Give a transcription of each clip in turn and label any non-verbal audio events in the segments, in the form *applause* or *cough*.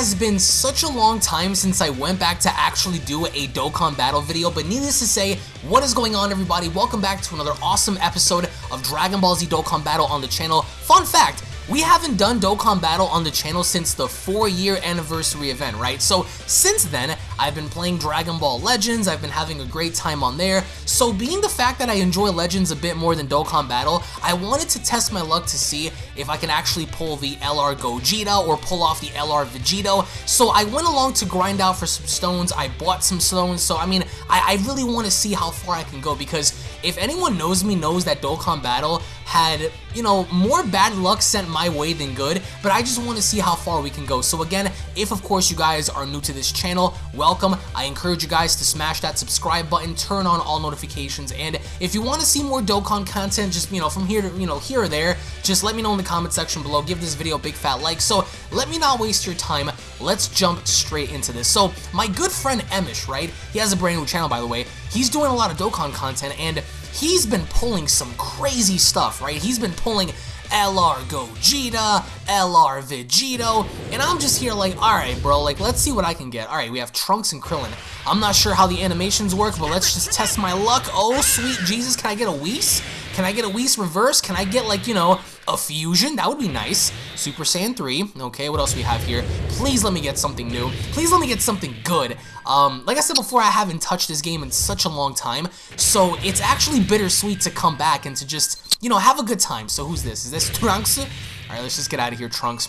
Has been such a long time since I went back to actually do a Dokkan Battle video, but needless to say, what is going on everybody? Welcome back to another awesome episode of Dragon Ball Z Dokkan Battle on the channel. Fun fact, we haven't done Dokkan Battle on the channel since the 4-year anniversary event, right? So since then, I've been playing Dragon Ball Legends, I've been having a great time on there, so being the fact that I enjoy Legends a bit more than Dokkan Battle, I wanted to test my luck to see if I can actually pull the LR Gogeta or pull off the LR Vegito, so I went along to grind out for some stones, I bought some stones, so I mean, I, I really want to see how far I can go, because if anyone knows me knows that Dokkan Battle had, you know, more bad luck sent my way than good, but I just want to see how far we can go. So again, if of course you guys are new to this channel, welcome. I encourage you guys to smash that subscribe button, turn on all notifications, and if you want to see more Dokkan content, just, you know, from here to, you know, here or there, just let me know in the comment section below. Give this video a big fat like. So let me not waste your time. Let's jump straight into this. So my good friend Emish, right? He has a brand new channel, by the way. He's doing a lot of Dokkan content, and he's been pulling some crazy stuff, right? He's been pulling LR Gogeta, LR Vegito, and I'm just here like, alright bro, like let's see what I can get. Alright, we have Trunks and Krillin. I'm not sure how the animations work, but let's just test my luck. Oh, sweet Jesus, can I get a Whis? Can I get a Whis reverse? Can I get like, you know, a fusion? That would be nice. Super Saiyan 3. Okay, what else we have here? Please let me get something new. Please let me get something good. Um, like I said before, I haven't touched this game in such a long time, so it's actually bittersweet to come back and to just, you know, have a good time. So who's this? Is this Trunks? Alright, let's just get out of here, Trunks.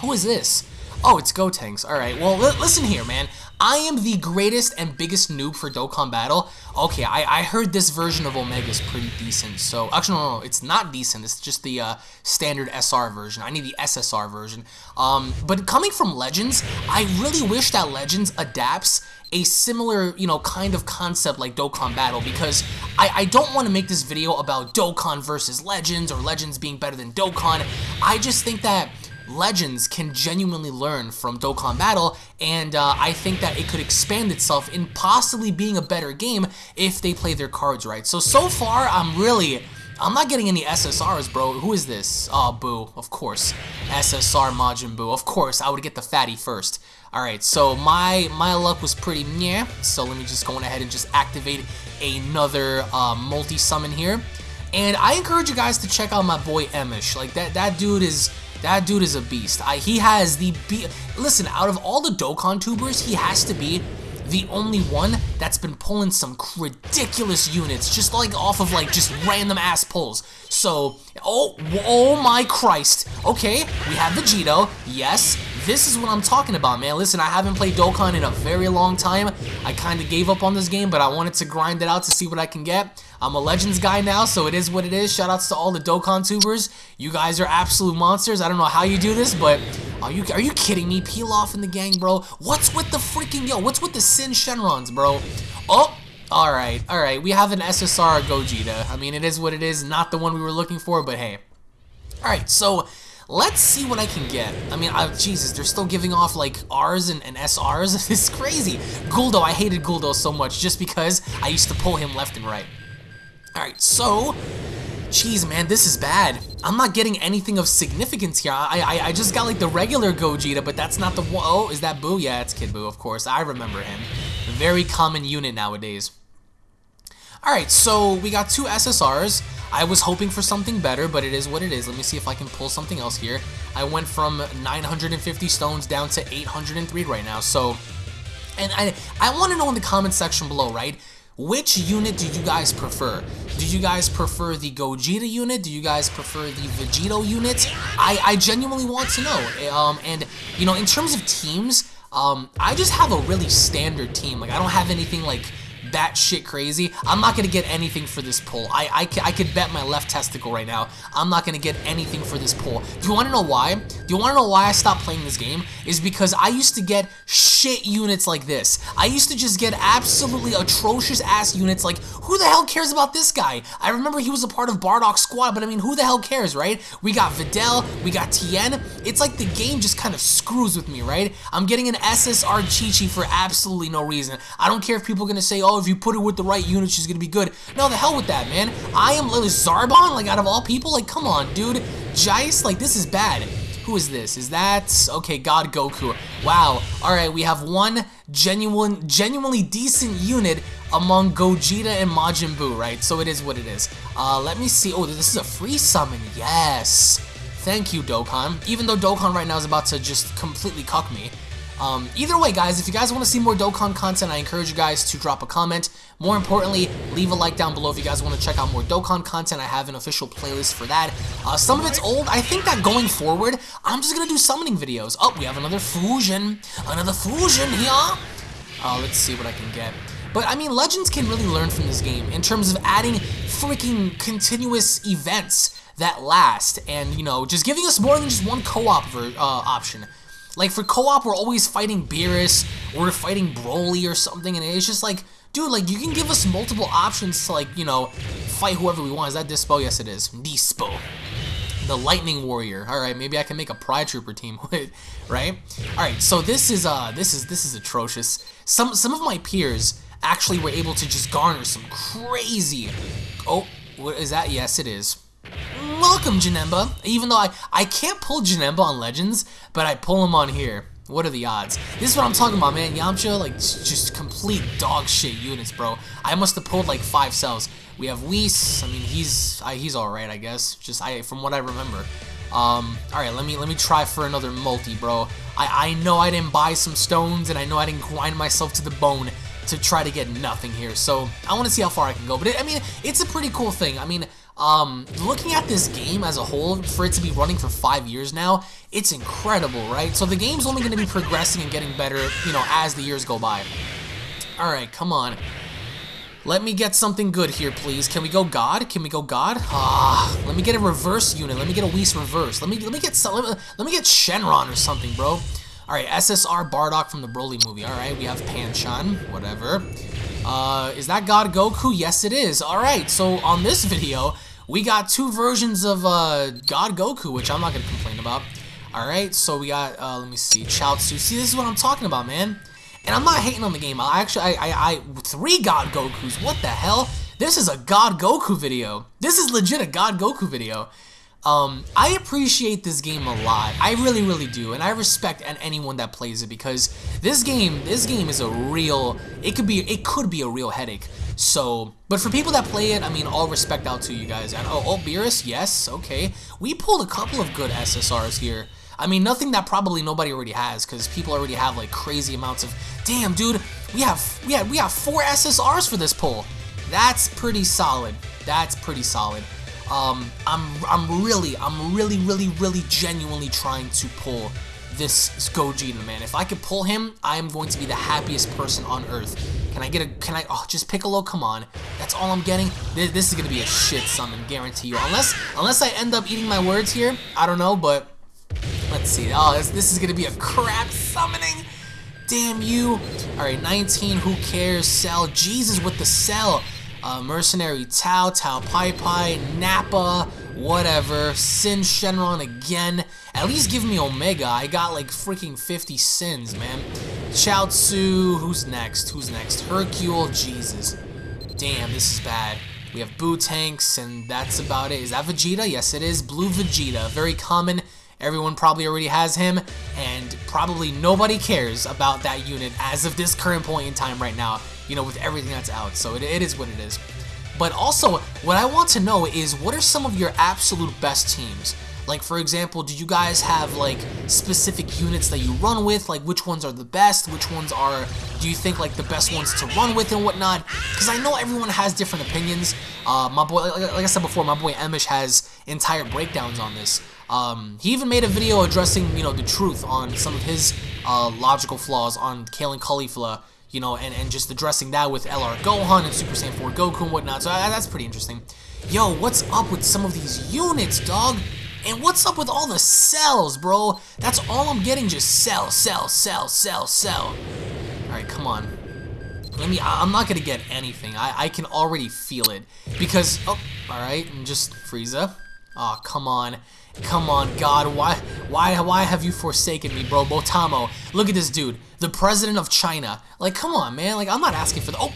Who is this? Oh, it's Gotenks. Alright, well, listen here, man. I am the greatest and biggest noob for Dokkan Battle. Okay, I, I heard this version of Omega is pretty decent. So, actually, no, no, it's not decent. It's just the uh, standard SR version. I need the SSR version. Um, but coming from Legends, I really wish that Legends adapts a similar, you know, kind of concept like Dokkan Battle because I, I don't want to make this video about Dokkan versus Legends or Legends being better than Dokkan. I just think that Legends can genuinely learn from Dokkan Battle, and uh, I think that it could expand itself in possibly being a better game if they play their cards right. So, so far, I'm really... I'm not getting any SSRs, bro. Who is this? Oh, Boo. Of course. SSR Majin Boo. Of course, I would get the fatty first. Alright, so my my luck was pretty yeah. So let me just go on ahead and just activate another uh, multi-summon here. And I encourage you guys to check out my boy Emish. Like, that, that dude is that dude is a beast. I, he has the... Be Listen, out of all the Dokkan tubers, he has to be the only one that's been pulling some ridiculous units, just like off of like just random ass pulls. So, oh, oh my Christ. Okay, we have Vegito. Yes, this is what I'm talking about, man. Listen, I haven't played Dokkan in a very long time. I kind of gave up on this game, but I wanted to grind it out to see what I can get. I'm a Legends guy now, so it is what it is. Shoutouts to all the Dokkan tubers. You guys are absolute monsters. I don't know how you do this, but are you are you kidding me? Peel off in the gang, bro. What's with the freaking yo? What's with the Sin Shenrons, bro? Oh, all right, all right. We have an SSR Gogeta. I mean, it is what it is. Not the one we were looking for, but hey. All right, so let's see what I can get. I mean, I, Jesus, they're still giving off like R's and, and SRs. *laughs* it's crazy. Guldo, I hated Guldo so much just because I used to pull him left and right. Alright, so... Jeez, man, this is bad. I'm not getting anything of significance here. I, I, I just got, like, the regular Gogeta, but that's not the one. Oh, is that Boo? Yeah, it's Kid Boo, of course. I remember him. Very common unit nowadays. Alright, so we got two SSRs. I was hoping for something better, but it is what it is. Let me see if I can pull something else here. I went from 950 stones down to 803 right now, so... And I, I want to know in the comment section below, right? Which unit do you guys prefer? Do you guys prefer the Gogeta unit? Do you guys prefer the Vegito unit? I, I genuinely want to know. Um, and, you know, in terms of teams, um, I just have a really standard team. Like, I don't have anything, like, batshit crazy, I'm not going to get anything for this pull. I, I, I could bet my left testicle right now. I'm not going to get anything for this pull. Do you want to know why? Do you want to know why I stopped playing this game? Is because I used to get shit units like this. I used to just get absolutely atrocious ass units like, who the hell cares about this guy? I remember he was a part of Bardock's squad, but I mean, who the hell cares, right? We got Videl, we got Tien. It's like the game just kind of screws with me, right? I'm getting an SSR Chi-Chi for absolutely no reason. I don't care if people are going to say, oh, if you put her with the right unit, she's gonna be good. No, the hell with that, man. I am Lily Zarbon, like, out of all people? Like, come on, dude. Jeice, like, this is bad. Who is this? Is that okay? God Goku. Wow. All right, we have one genuine, genuinely decent unit among Gogeta and Majin Buu, right? So it is what it is. Uh, let me see. Oh, this is a free summon. Yes. Thank you, Dokkan. Even though Dokkan right now is about to just completely cuck me. Um, either way, guys, if you guys want to see more Dokkan content, I encourage you guys to drop a comment. More importantly, leave a like down below if you guys want to check out more Dokkan content. I have an official playlist for that. Uh, some of it's old. I think that going forward, I'm just going to do summoning videos. Oh, we have another fusion. Another fusion here. Uh, let's see what I can get. But, I mean, Legends can really learn from this game in terms of adding freaking continuous events that last and, you know, just giving us more than just one co-op uh, option. Like for co-op, we're always fighting Beerus, or we're fighting Broly or something, and it's just like, dude, like you can give us multiple options to like, you know, fight whoever we want. Is that Dispo? Yes, it is. Dispo. The Lightning Warrior. All right, maybe I can make a Pride Trooper team *laughs* with, right? All right, so this is uh, this is this is atrocious. Some some of my peers actually were able to just garner some crazy. Oh, what is that? Yes, it is. Welcome, Janemba. Even though I, I can't pull Janemba on Legends, but I pull him on here. What are the odds? This is what I'm talking about, man. Yamcha, like, just complete dog shit units, bro. I must have pulled like five cells. We have Whis. I mean, he's I, he's all right, I guess. Just I from what I remember. Um, all right, let me let me try for another multi, bro. I I know I didn't buy some stones, and I know I didn't grind myself to the bone to try to get nothing here. So I want to see how far I can go. But it, I mean, it's a pretty cool thing. I mean, um, looking at this game as a whole, for it to be running for five years now, it's incredible, right? So the game's only going to be progressing and getting better, you know, as the years go by. Alright, come on. Let me get something good here, please. Can we go God? Can we go God? Ah, let me get a reverse unit. Let me get a Whis reverse. Let me let me get let me, let me get Shenron or something, bro. All right, SSR Bardock from the Broly movie. All right, we have Panchon, whatever. Uh, is that God Goku? Yes, it is. All right, so on this video, we got two versions of uh, God Goku, which I'm not going to complain about. All right, so we got, uh, let me see, Chaozu. See, this is what I'm talking about, man. And I'm not hating on the game. I actually, I, I, I, three God Gokus. What the hell? This is a God Goku video. This is legit a God Goku video. Um, I appreciate this game a lot. I really, really do, and I respect anyone that plays it because this game, this game is a real. It could be, it could be a real headache. So, but for people that play it, I mean, all respect out to you guys. And oh, oh, Beerus, yes, okay. We pulled a couple of good SSRs here. I mean, nothing that probably nobody already has because people already have like crazy amounts of. Damn, dude, we have we have we have four SSRs for this pull. That's pretty solid. That's pretty solid. Um, I'm, I'm really, I'm really, really, really genuinely trying to pull this Gogeta, man. If I could pull him, I am going to be the happiest person on earth. Can I get a, can I, oh, just Piccolo, come on. That's all I'm getting. This, this is going to be a shit summon, guarantee you. Unless, unless I end up eating my words here, I don't know, but let's see. Oh, this, this is going to be a crap summoning. Damn you. All right, 19, who cares? Cell, Jesus with the cell uh, Mercenary Tao, Tao Pai Pai, Nappa, whatever, Sin Shenron again. At least give me Omega. I got like freaking 50 sins, man. Chaozu, who's next? Who's next? Hercule, Jesus. Damn, this is bad. We have Boo Tanks, and that's about it. Is that Vegeta? Yes, it is. Blue Vegeta. Very common. Everyone probably already has him, and probably nobody cares about that unit as of this current point in time right now you know, with everything that's out. So it, it is what it is. But also, what I want to know is what are some of your absolute best teams? Like, for example, do you guys have, like, specific units that you run with? Like, which ones are the best? Which ones are, do you think, like, the best ones to run with and whatnot? Because I know everyone has different opinions. Uh, my boy, like, like I said before, my boy Emish has entire breakdowns on this. Um, he even made a video addressing, you know, the truth on some of his uh, logical flaws on Kale and Caulifla you know, and, and just addressing that with LR Gohan and Super Saiyan 4 Goku and whatnot, so uh, that's pretty interesting. Yo, what's up with some of these units, dog? And what's up with all the cells, bro? That's all I'm getting, just Cell, Cell, Cell, Cell, Cell. Alright, come on. Let me, I'm not gonna get anything. I, I can already feel it. Because, oh, alright, and just Frieza. Oh, come on. Come on, God, why, why, why have you forsaken me, bro? Botamo, look at this dude, the president of China. Like, come on, man. Like, I'm not asking for the. Oh,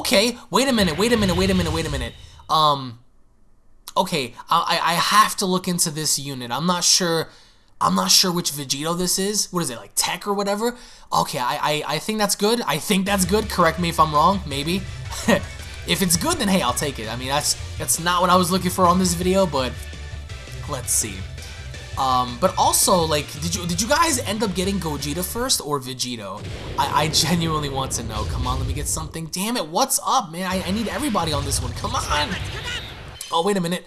okay. Wait a minute. Wait a minute. Wait a minute. Wait a minute. Um, okay. I, I have to look into this unit. I'm not sure I'm not sure which Vegito this is. What is it, like TEQ or whatever? Okay, I, I, I think that's good. I think that's good. Correct me if I'm wrong, maybe. *laughs* if it's good, then hey, I'll take it. I mean, that's that's not what I was looking for on this video, but let's see. Um, but also, like, did you did you guys end up getting Gogeta first or Vegito? I, I genuinely want to know. Come on, let me get something. Damn it, what's up, man? I, I need everybody on this one. Come on. Oh, wait a minute.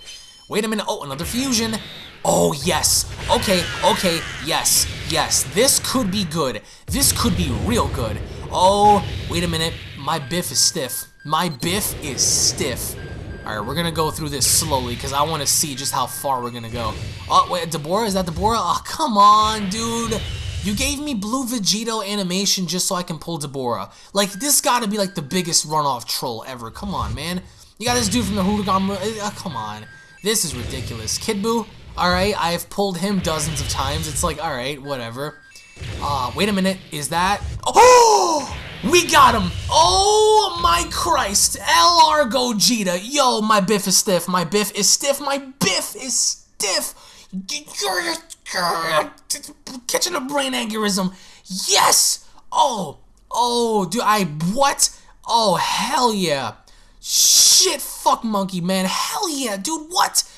Wait a minute. Oh, another fusion. Oh, yes. Okay, okay, yes, yes. This could be good. This could be real good. Oh, wait a minute. My biff is stiff. My biff is stiff. Alright, we're gonna go through this slowly because I want to see just how far we're gonna go. Oh, wait, Dabura? Is that Dabura? Oh, come on, dude. You gave me Blue Vegito animation just so I can pull Dabura. Like, this gotta be like the biggest runoff troll ever. Come on, man. You got this dude from the Hooligan... Uh, come on. This is ridiculous. Kid Buu, alright, I've pulled him dozens of times. It's like, alright, whatever. Uh, wait a minute. Is that... Oh! Got him! Oh my Christ! LR Gogeta! Yo, my biff is stiff. My biff is stiff. My biff is stiff! Catching a brain aneurysm. Yes! Oh! Oh, dude, I... What? Oh, hell yeah. Shit, fuck monkey, man. Hell yeah, dude, what?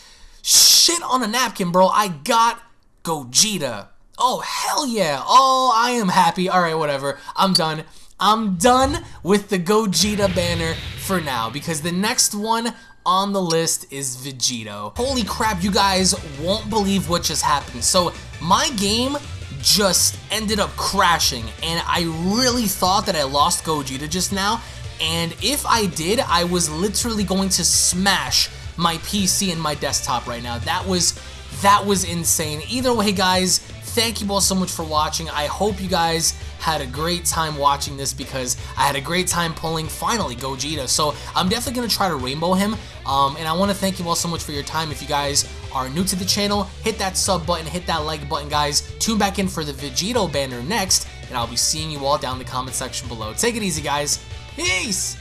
Shit on a napkin, bro. I got Gogeta. Oh, hell yeah. Oh, I am happy. All right, whatever. I'm done. I'm done with the Gogeta banner for now because the next one on the list is Vegito. Holy crap, you guys won't believe what just happened. So my game just ended up crashing and I really thought that I lost Gogeta just now and if I did, I was literally going to smash my PC and my desktop right now. That was that was insane. Either way, guys, thank you all so much for watching. I hope you guys had a great time watching this because I had a great time pulling, finally, Gogeta. So I'm definitely going to try to rainbow him. Um, and I want to thank you all so much for your time. If you guys are new to the channel, hit that sub button, hit that like button, guys. Tune back in for the Vegito banner next, and I'll be seeing you all down in the comment section below. Take it easy, guys. Peace!